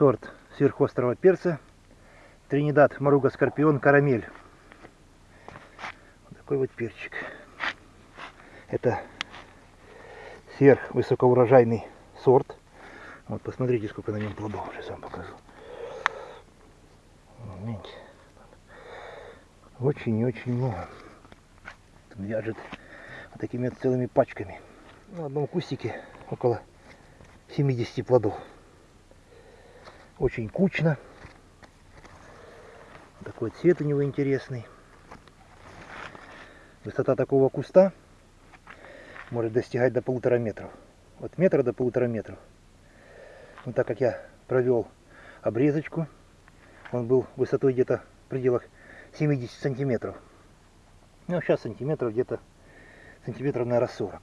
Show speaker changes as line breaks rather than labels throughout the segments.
сорт сверхострого перца Тринидад Маруга Скорпион Карамель. Вот такой вот перчик. Это сверхвысокоурожайный сорт. Вот посмотрите, сколько на нем плодов. Сейчас вам покажу. Видите? Очень и очень много. Он вяжет вот такими вот целыми пачками. На одном кустике около 70 плодов. Очень кучно. Такой цвет у него интересный. Высота такого куста может достигать до полутора метров. От метра до полутора метров. Но так как я провел обрезочку, он был высотой где-то в пределах 70 сантиметров. Ну, сейчас сантиметров где-то сантиметров, наверное, 40.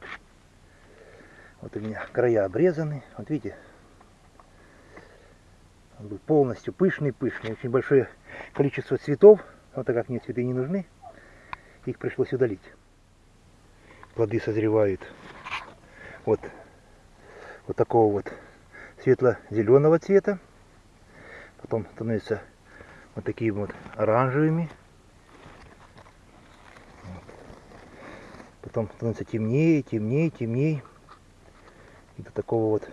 Вот у меня края обрезаны. Вот видите, он был полностью пышный-пышный. Очень большое количество цветов. Вот так как мне цветы не нужны, их пришлось удалить. Плоды созревают вот, вот такого вот светло-зеленого цвета. Потом становятся вот такими вот оранжевыми. Потом становится темнее, темнее, темнее. И до такого вот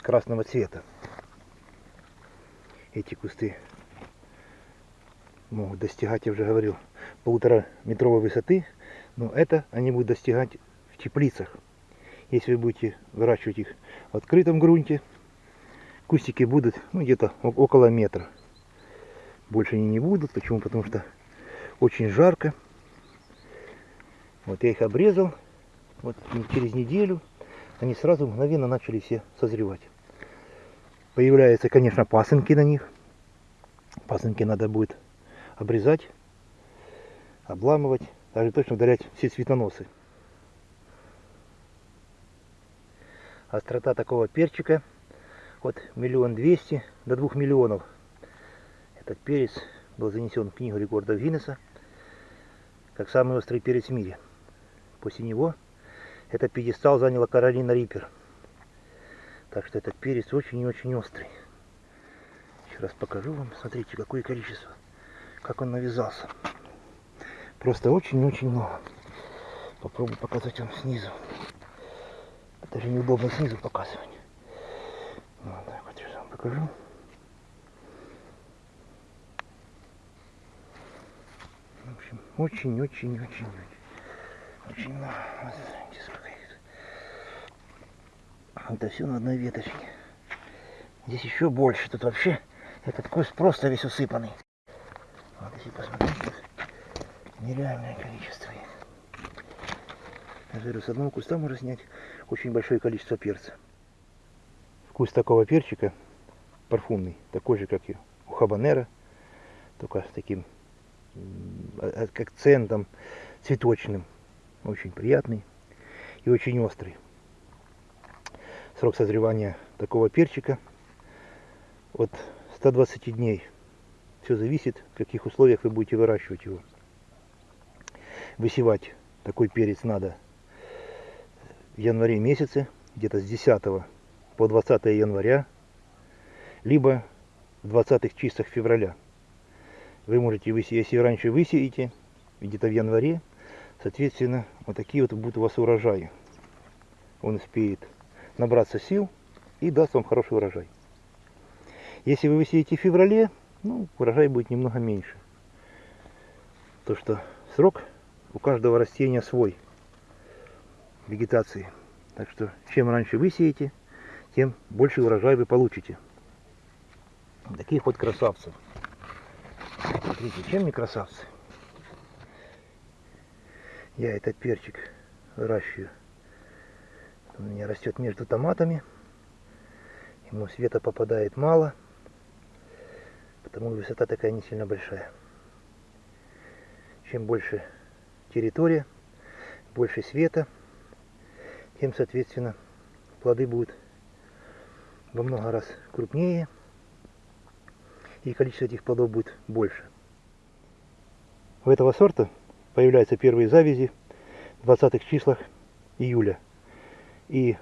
светло-красного цвета. Эти кусты могут достигать, я уже говорил, полутора метровой высоты. Но это они будут достигать в теплицах. Если вы будете выращивать их в открытом грунте, кустики будут ну, где-то около метра. Больше они не будут. Почему? Потому что очень жарко. Вот я их обрезал. Вот через неделю они сразу мгновенно начали все созревать. Появляются, конечно, пасынки на них. Пасынки надо будет обрезать, обламывать, даже точно удалять все цветоносы. Острота такого перчика от миллион двести до двух миллионов. Этот перец был занесен в книгу рекордов Гиннесса как самый острый перец в мире. После него этот пьедестал заняла Каролина Риппер. Так что этот перец очень и очень острый. Еще раз покажу вам. Смотрите, какое количество. Как он навязался. Просто очень-очень много. Попробую показать вам снизу. Даже неудобно снизу показывать. Вот так вот сейчас вам покажу. В общем, очень-очень-очень-очень. Очень много. Вот. Это все на одной веточке. Здесь еще больше. Тут вообще этот куст просто весь усыпанный. Вот если посмотреть, тут нереальное количество их. Говорю, с одного куста можно снять очень большое количество перца. Вкус такого перчика парфумный, такой же, как и у хабанера, только с таким акцентом цветочным. Очень приятный и очень острый. Срок созревания такого перчика от 120 дней. Все зависит, в каких условиях вы будете выращивать его. Высевать такой перец надо в январе месяце, где-то с 10 по 20 января, либо в 20 числах февраля. Вы можете высеять, если раньше высеете, где-то в январе, соответственно, вот такие вот будут у вас урожаи. Он успеет набраться сил и даст вам хороший урожай. Если вы высеете в феврале, ну, урожай будет немного меньше. То, что срок у каждого растения свой вегетации. Так что чем раньше высеете, тем больше урожай вы получите. Таких вот красавцев. Смотрите, чем не красавцы? Я этот перчик выращиваю. Он у меня растет между томатами. Ему света попадает мало. Потому высота такая не сильно большая. Чем больше территория, больше света, тем, соответственно, плоды будут во много раз крупнее, и количество этих плодов будет больше. У этого сорта появляются первые завязи в 20 числах июля. И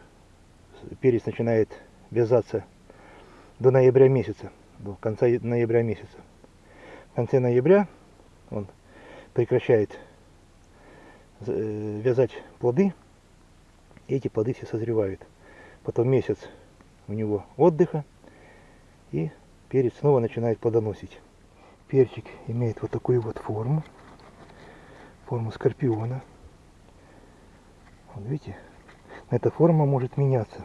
перец начинает вязаться до ноября месяца, до конца ноября месяца. В конце ноября он прекращает э, вязать плоды, и эти плоды все созревают. Потом месяц у него отдыха, и перец снова начинает плодоносить. Перчик имеет вот такую вот форму, форму скорпиона. Вот видите, эта форма может меняться.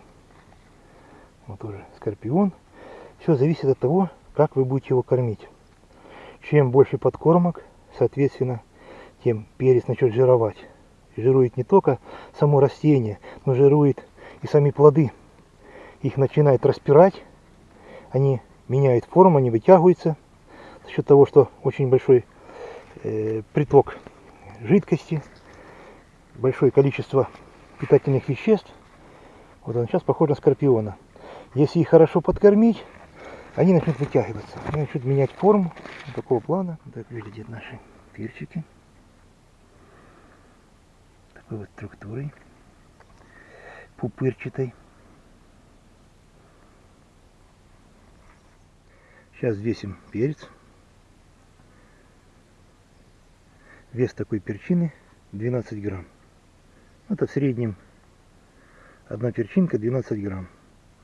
Вот уже скорпион. Все зависит от того, как вы будете его кормить. Чем больше подкормок, соответственно, тем перец начнет жировать. Жирует не только само растение, но жирует и сами плоды. Их начинает распирать, они меняют форму, они вытягиваются за счет того, что очень большой э, приток жидкости, большое количество питательных веществ. Вот он сейчас похож на скорпиона. Если их хорошо подкормить, они начнут вытягиваться, они начнут менять форму такого плана. Так выглядят наши перчики. Такой вот структурой пупырчатой. Сейчас весим перец. Вес такой перчины 12 грамм. Это в среднем одна перчинка 12 грамм.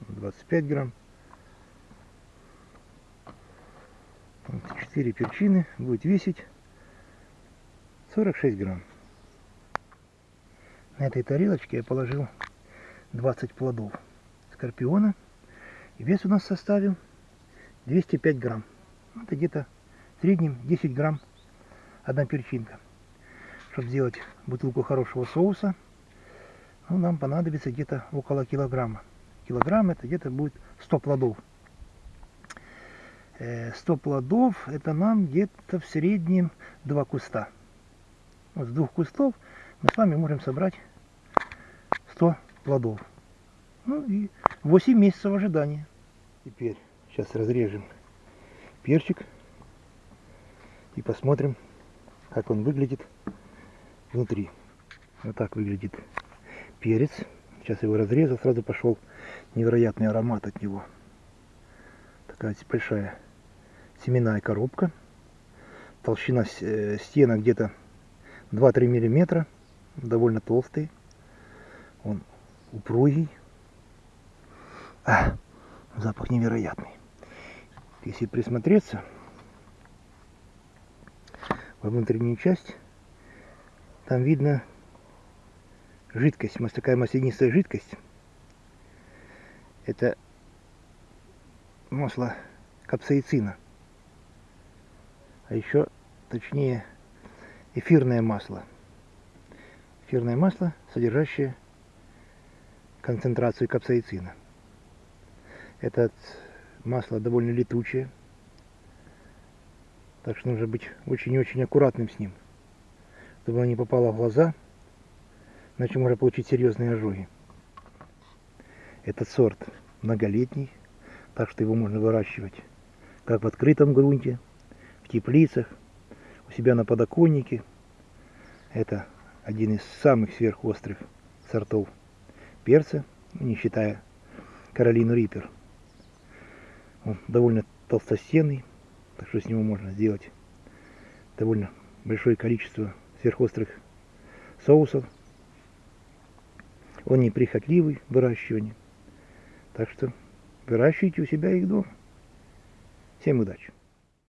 25 грамм. 4 перчины будет весить 46 грамм. На этой тарелочке я положил 20 плодов скорпиона. И вес у нас составил 205 грамм. Это где-то в среднем 10 грамм одна перчинка. Чтобы сделать бутылку хорошего соуса, ну, нам понадобится где-то около килограмма. Килограмм это где-то будет 100 плодов. 100 э, плодов это нам где-то в среднем 2 куста. Вот с двух кустов мы с вами можем собрать 100 плодов. Ну и 8 месяцев ожидания. Теперь сейчас разрежем перчик и посмотрим, как он выглядит внутри. Вот так выглядит перец. Сейчас его разрезал, сразу пошел невероятный аромат от него. Такая большая семенная коробка. Толщина э, стена где-то 2-3 миллиметра. Довольно толстый. Он упругий. А, запах невероятный. Если присмотреться, во внутреннюю часть, там видно жидкость, такая маслянистая жидкость. Это масло капсаицина а еще точнее эфирное масло. Эфирное масло, содержащее концентрацию капсаицина. Это масло довольно летучее, так что нужно быть очень-очень аккуратным с ним, чтобы оно не попало в глаза, иначе можно получить серьезные ожоги. Этот сорт многолетний, так что его можно выращивать как в открытом грунте, теплицах, у себя на подоконнике. Это один из самых сверхострых сортов перца, не считая Каролину Риппер. Он довольно толстостенный, так что с него можно сделать довольно большое количество сверхострых соусов. Он неприхотливый в выращивании. Так что выращивайте у себя их дома. Всем удачи!